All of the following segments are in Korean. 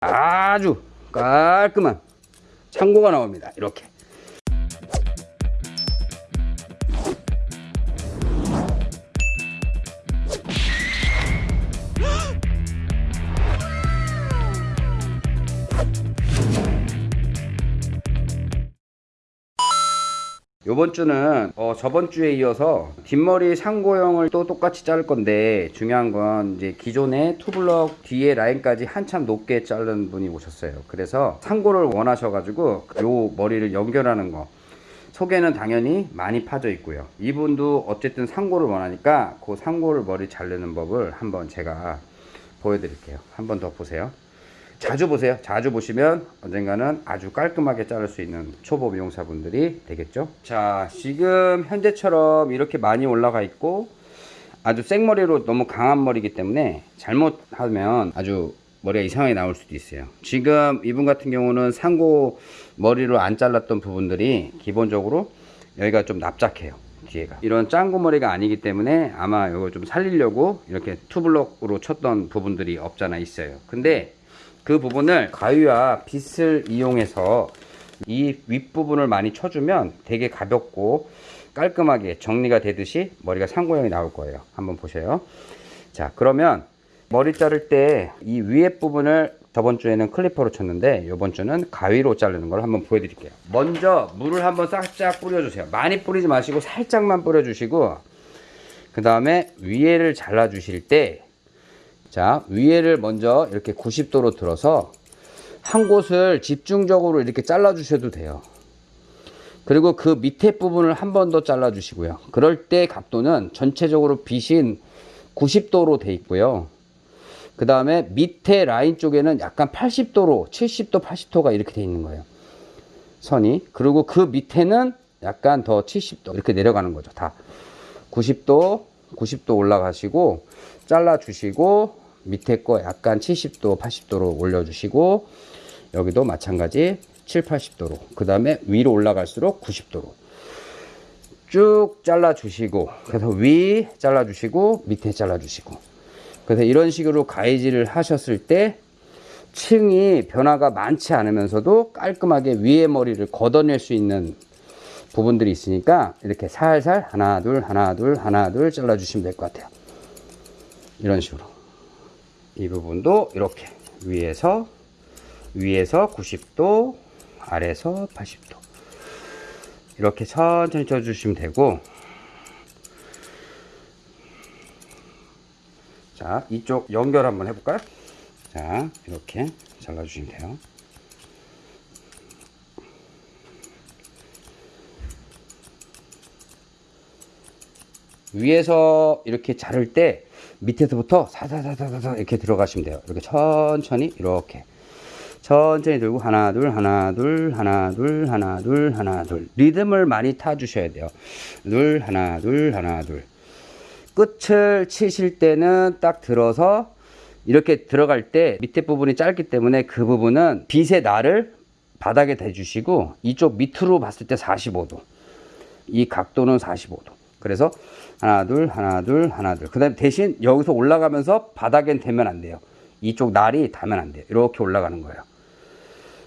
아주 깔끔한 창고가 나옵니다. 이렇게. 요번 주는 어, 저번 주에 이어서 뒷머리 상고형을 또 똑같이 자를 건데 중요한 건 이제 기존의 투블럭 뒤에 라인까지 한참 높게 자른 분이 오셨어요. 그래서 상고를 원하셔 가지고 요 머리를 연결하는 거 속에는 당연히 많이 파져 있고요. 이분도 어쨌든 상고를 원하니까 그 상고를 머리 자르는 법을 한번 제가 보여드릴게요. 한번 더 보세요. 자주 보세요. 자주 보시면 언젠가는 아주 깔끔하게 자를 수 있는 초보 미용사분들이 되겠죠. 자, 지금 현재처럼 이렇게 많이 올라가 있고 아주 생머리로 너무 강한 머리이기 때문에 잘못하면 아주 머리가 이상하게 나올 수도 있어요. 지금 이분 같은 경우는 상고 머리로 안 잘랐던 부분들이 기본적으로 여기가 좀 납작해요. 뒤에가 이런 짱구 머리가 아니기 때문에 아마 이걸 좀 살리려고 이렇게 투블럭으로 쳤던 부분들이 없잖아 있어요. 근데 그 부분을 가위와 빗을 이용해서 이 윗부분을 많이 쳐주면 되게 가볍고 깔끔하게 정리가 되듯이 머리가 상고형이 나올 거예요. 한번 보세요. 자, 그러면 머리 자를 때 이 위에 부분을 저번 주에는 클리퍼로 쳤는데 이번 주는 가위로 자르는 걸 한번 보여드릴게요. 먼저 물을 한번 살짝 뿌려주세요. 많이 뿌리지 마시고 살짝만 뿌려주시고 그 다음에 위에를 잘라 주실 때 자, 위에를 먼저 이렇게 90도로 들어서 한 곳을 집중적으로 이렇게 잘라 주셔도 돼요. 그리고 그 밑에 부분을 한 번 더 잘라 주시고요. 그럴 때 각도는 전체적으로 빗인 90도로 돼 있고요. 그 다음에 밑에 라인 쪽에는 약간 80도로 70도 80도가 이렇게 돼 있는 거예요. 선이. 그리고 그 밑에는 약간 더 70도 이렇게 내려가는 거죠. 다 90도 90도 올라가시고 잘라 주시고 밑에 거 약간 70도 80도로 올려 주시고 여기도 마찬가지 7, 80도로. 그 다음에 위로 올라갈수록 90도로. 쭉 잘라 주시고 그래서 위 잘라 주시고 밑에 잘라 주시고. 그래서 이런 식으로 가위질을 하셨을 때 층이 변화가 많지 않으면서도 깔끔하게 위에 머리를 걷어낼 수 있는 부분들이 있으니까 이렇게 살살 하나 둘 하나 둘 하나 둘 잘라 주시면 될 것 같아요. 이런 식으로 이 부분도 이렇게 위에서 위에서 90도 아래에서 80도. 이렇게 천천히 쳐주시면 되고. 자 이쪽 연결 한번 해볼까요? 자 이렇게 잘라주시면 돼요. 위에서 이렇게 자를 때 밑에서부터 사사사사사 이렇게 들어가시면 돼요. 이렇게 천천히 이렇게 천천히 들고 하나 둘 하나 둘 하나 둘 하나 둘 하나 둘 리듬을 많이 타 주셔야 돼요. 둘 하나 둘 하나 둘 끝을 치실 때는 딱 들어서 이렇게 들어갈 때 밑에 부분이 짧기 때문에 그 부분은 빛의 날을 바닥에 대주시고 이쪽 밑으로 봤을 때 45도 이 각도는 45도 그래서 하나 둘 하나 둘 하나 둘. 그 다음 대신 여기서 올라가면서 바닥엔 대면 안 돼요. 이쪽 날이 닿으면 안 돼요. 이렇게 올라가는 거예요.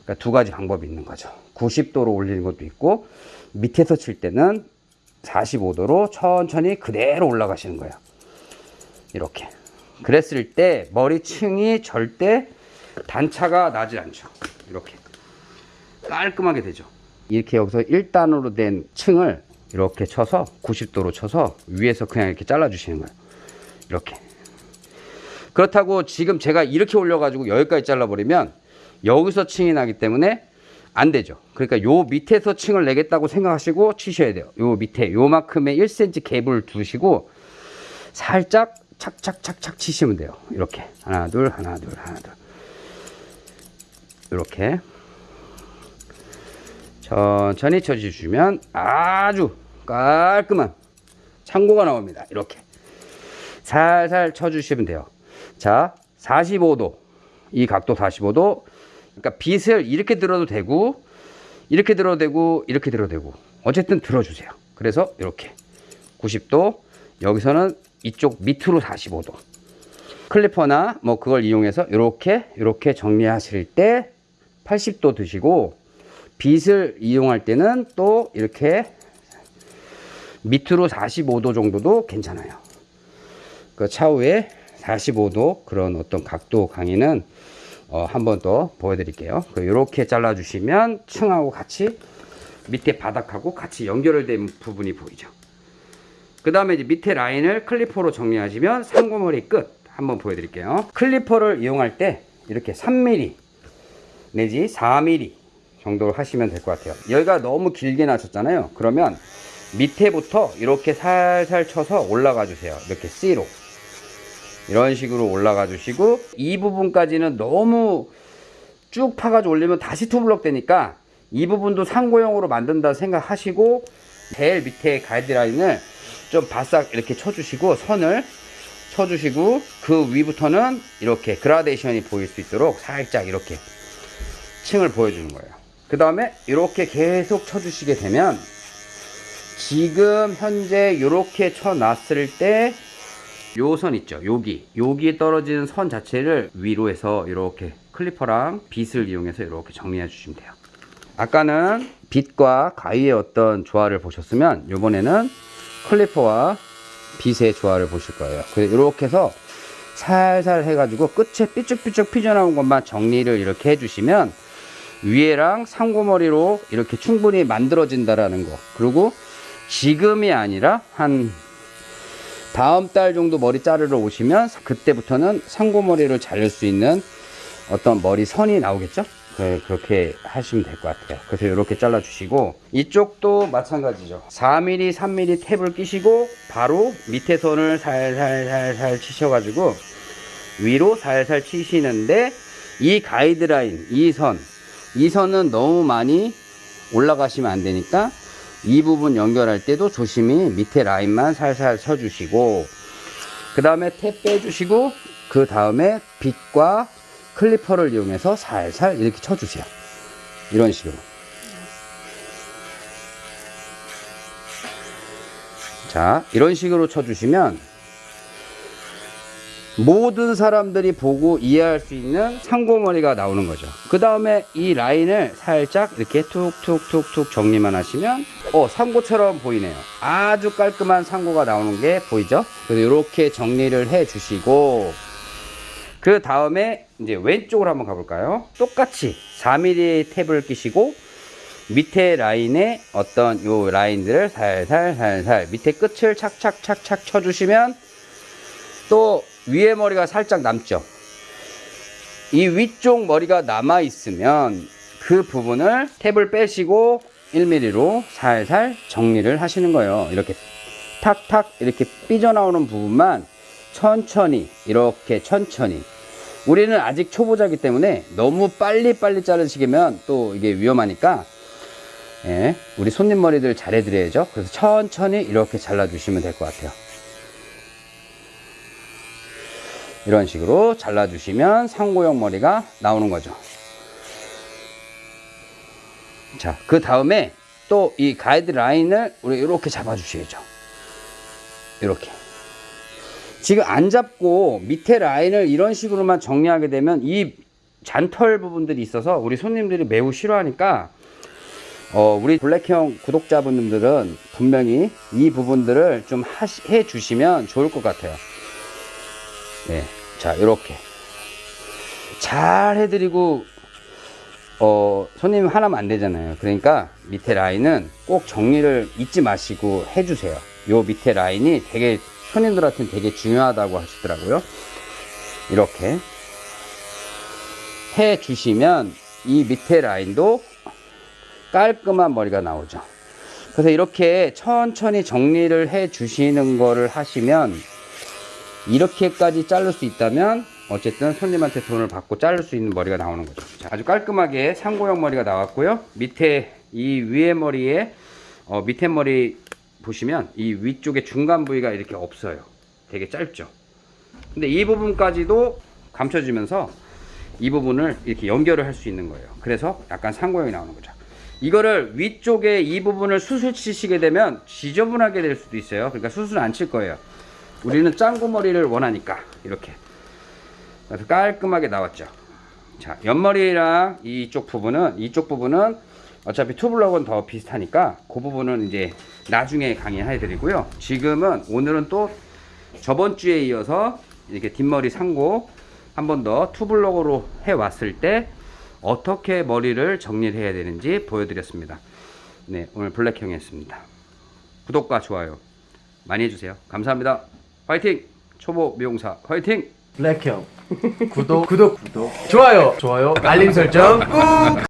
그러니까 두 가지 방법이 있는 거죠. 90도로 올리는 것도 있고 밑에서 칠 때는 45도로 천천히 그대로 올라가시는 거예요. 이렇게. 그랬을 때 머리층이 절대 단차가 나지 않죠. 이렇게 깔끔하게 되죠. 이렇게 여기서 1단으로 된 층을 이렇게 쳐서 90도로 쳐서 위에서 그냥 이렇게 잘라 주시는 거예요. 이렇게. 그렇다고 지금 제가 이렇게 올려 가지고 여기까지 잘라 버리면 여기서 층이 나기 때문에 안 되죠. 그러니까 요 밑에서 층을 내겠다고 생각하시고 치셔야 돼요. 요 밑에 요만큼의 1cm 갭을 두시고 살짝 착착착착 치시면 돼요. 이렇게. 하나 둘 하나 둘 하나 둘. 이렇게. 천천히 쳐주시면 아주 깔끔한 창고가 나옵니다. 이렇게. 살살 쳐주시면 돼요. 자, 45도. 이 각도 45도. 그러니까 빗을 이렇게 들어도 되고 이렇게 들어도 되고 이렇게 들어도 되고. 어쨌든 들어주세요. 그래서 이렇게. 90도. 여기서는 이쪽 밑으로 45도. 클리퍼나 뭐 그걸 이용해서 이렇게 이렇게 정리하실 때 80도 드시고 빗을 이용할 때는 또 이렇게 밑으로 45도 정도도 괜찮아요. 그 차후에 45도 그런 어떤 각도 강의는 어, 한 번 더 보여드릴게요. 이렇게 잘라주시면 층하고 같이 밑에 바닥하고 같이 연결된 부분이 보이죠. 그 다음에 이제 밑에 라인을 clipper로 정리하시면 상고머리 끝 한번 보여드릴게요. clipper를 이용할 때 이렇게 3mm 내지 4mm 정도로 하시면 될 것 같아요. 여기가 너무 길게 나셨잖아요. 그러면 밑에부터 이렇게 살살 쳐서 올라가 주세요. 이렇게 C로. 이런 식으로 올라가 주시고 이 부분까지는 너무 쭉 파가지고 올리면 다시 투블럭 되니까 이 부분도 상고형으로 만든다 생각하시고 제일 밑에 가이드라인을 좀 바싹 이렇게 쳐주시고 선을 쳐주시고 그 위부터는 이렇게 그라데이션이 보일 수 있도록 살짝 이렇게 층을 보여주는 거예요. 그 다음에 이렇게 계속 쳐주시게 되면 지금 현재 이렇게 쳐놨을 때 요 선 있죠. 여기. 여기에 떨어지는 선 자체를 위로 해서 이렇게 클리퍼랑 빗을 이용해서 이렇게 정리해 주시면 돼요. 아까는 빗과 가위의 어떤 조화를 보셨으면 이번에는 클리퍼와 빗의 조화를 보실 거예요. 그래서 이렇게 해서 살살 해가지고 끝에 삐쭉삐쭉 피져나온 것만 정리를 이렇게 해주시면 위에랑 상고머리로 이렇게 충분히 만들어진다라는 거. 그리고 지금이 아니라 한 다음 달 정도 머리 자르러 오시면 그때부터는 상고머리를 자를 수 있는 어떤 머리 선이 나오겠죠? 네, 그렇게 하시면 될 것 같아요. 그래서 이렇게 잘라 주시고 이쪽도 마찬가지죠. 4mm 3mm 탭을 끼시고 바로 밑에 선을 살살살살 치셔 가지고 위로 살살 치시는데 이 가이드라인 이 선 이 선은 너무 많이 올라가시면 안 되니까 이 부분 연결할 때도 조심히 밑에 라인만 살살 쳐주시고 그 다음에 탭 빼주시고 그 다음에 빗과 클리퍼를 이용해서 살살 이렇게 쳐주세요. 이런 식으로. 자 이런 식으로 쳐주시면 모든 사람들이 보고 이해할 수 있는 상고머리가 나오는 거죠. 그 다음에 이 라인을 살짝 이렇게 툭툭툭툭 정리만 하시면 어 상고처럼 보이네요. 아주 깔끔한 상고가 나오는 게 보이죠? 그래서 이렇게 정리를 해 주시고 그 다음에 이제 왼쪽으로 한번 가볼까요? 똑같이 4mm 탭을 끼시고 밑에 라인에 어떤 요 라인들을 살살 살살 밑에 끝을 착착착착 쳐주시면 또 위에 머리가 살짝 남죠. 이 위쪽 머리가 남아 있으면 그 부분을 탭을 빼시고 1mm로 살살 정리를 하시는 거예요. 이렇게 탁탁 이렇게 삐져나오는 부분만 천천히 이렇게 천천히. 우리는 아직 초보자기 때문에 너무 빨리빨리 자르시면 또 이게 위험하니까 예, 우리 손님 머리들 잘 해드려야죠. 그래서 천천히 이렇게 잘라 주시면 될 것 같아요 이런 식으로 잘라주시면 상고형 머리가 나오는 거죠. 자, 그 다음에 또 이 가이드 라인을 우리 이렇게 잡아 주셔야죠. 이렇게. 지금 안 잡고 밑에 라인을 이런 식으로만 정리하게 되면 이 잔털 부분들이 있어서 우리 손님들이 매우 싫어하니까 어, 우리 블랙형 구독자분들은 분명히 이 부분들을 좀 하시, 해 주시면 좋을 것 같아요. 네. 자, 이렇게. 잘 해드리고, 어, 손님 하나면 안 되잖아요. 그러니까 밑에 라인은 꼭 정리를 잊지 마시고 해주세요. 요 밑에 라인이 되게, 손님들한테는 되게 중요하다고 하시더라고요. 이렇게. 해 주시면 이 밑에 라인도 깔끔한 머리가 나오죠. 그래서 이렇게 천천히 정리를 해 주시는 거를 하시면 이렇게까지 자를 수 있다면 어쨌든 손님한테 돈을 받고 자를 수 있는 머리가 나오는 거죠. 자, 아주 깔끔하게 상고형 머리가 나왔고요. 밑에 이 위에 머리에 어, 밑에 머리 보시면 이 위쪽에 중간 부위가 이렇게 없어요. 되게 짧죠? 근데 이 부분까지도 감춰지면서 이 부분을 이렇게 연결을 할 수 있는 거예요. 그래서 약간 상고형이 나오는 거죠. 이거를 위쪽에 이 부분을 수술 치시게 되면 지저분하게 될 수도 있어요. 그러니까 수술 안 칠 거예요 우리는 짱구 머리를 원하니까 이렇게 깔끔하게 나왔죠. 자, 옆머리랑 이쪽 부분은 이쪽 부분은 어차피 투블럭은 더 비슷하니까 그 부분은 이제 나중에 강의해 드리고요. 지금은 오늘은 또 저번 주에 이어서 이렇게 뒷머리 상고 한 번 더 투블럭으로 해 왔을 때 어떻게 머리를 정리를 해야 되는지 보여드렸습니다. 네, 오늘 블랙형이었습니다. 구독과 좋아요 많이 해주세요. 감사합니다. 화이팅! 초보 미용사 화이팅! 블랙형. 구독. 구독 구독. 좋아요. 좋아요. 알림 설정 꾹